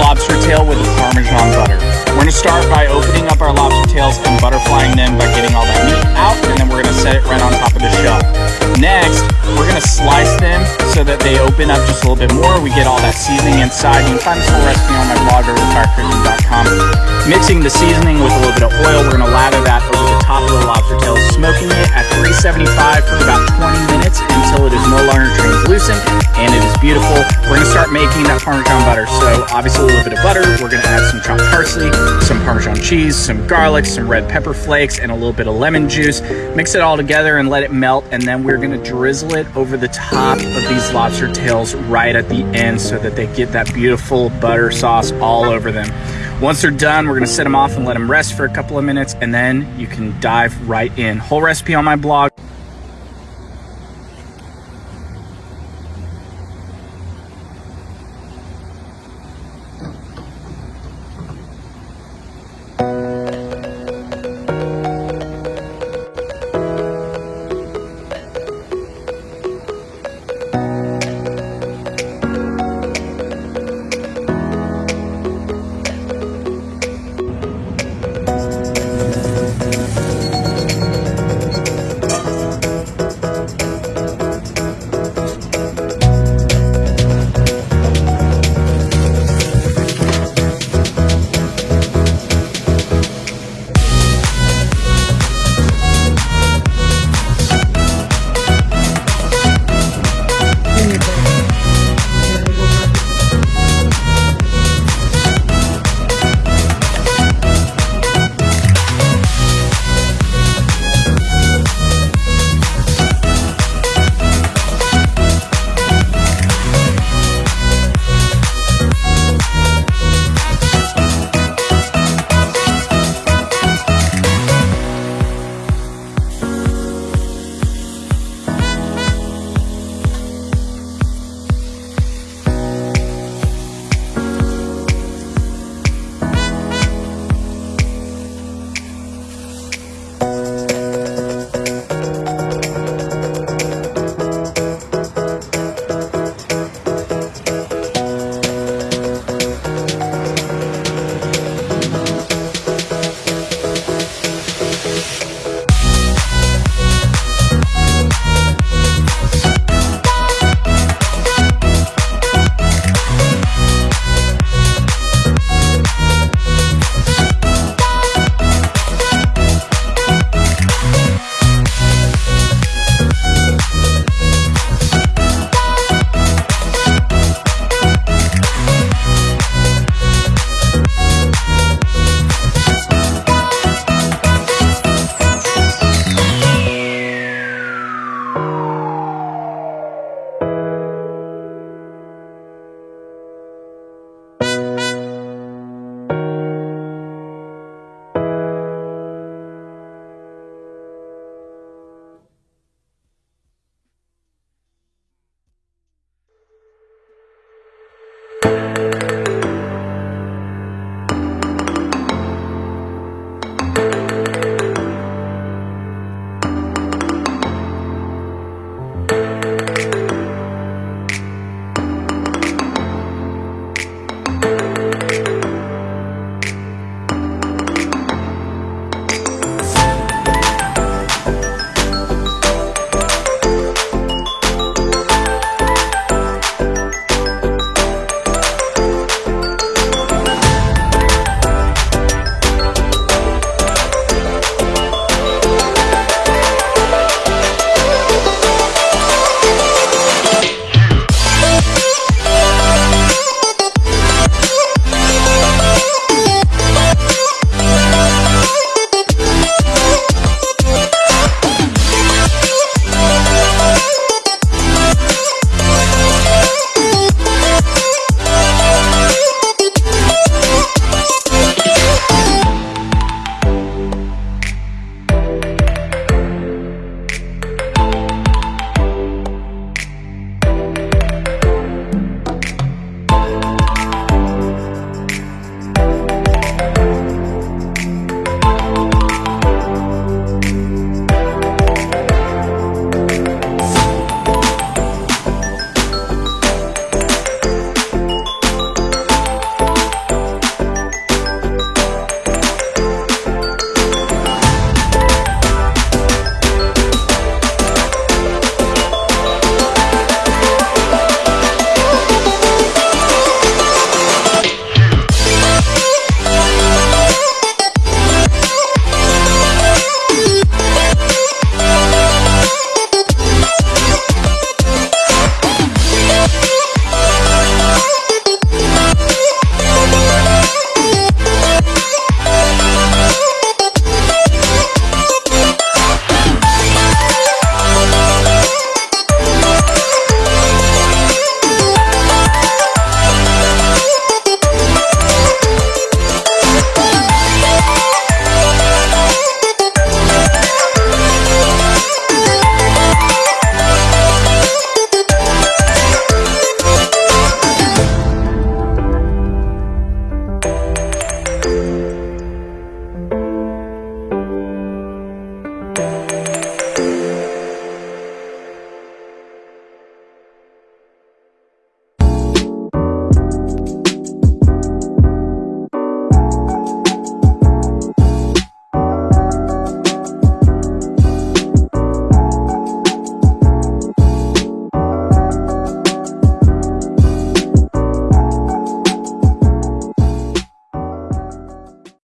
lobster tail with Parmesan butter. We're gonna start by opening up our lobster tails and butterflying them by getting all that meat out, and then we're gonna set it right on top of the shell. Next, we're gonna slice them so that they open up just a little bit more. We get all that seasoning inside. You can find this whole recipe on my blog over at. Mixing the seasoning with a little bit of oil, we're gonna lather that over the top of the lobster tails, smoking it at 375 for about 20 minutes until it is no longer translucent and it is beautiful. We're gonna start making that Parmesan butter. So obviously a little bit of butter, we're gonna add some chopped parsley, some Parmesan cheese, some garlic, some red pepper flakes, and a little bit of lemon juice. Mix it all together and let it melt, and then we're gonna drizzle it over the top of these lobster tails right at the end so that they get that beautiful butter sauce all over them. Once they're done, we're gonna set them off and let them rest for a couple of minutes, and then you can dive right in. Whole recipe on my blog.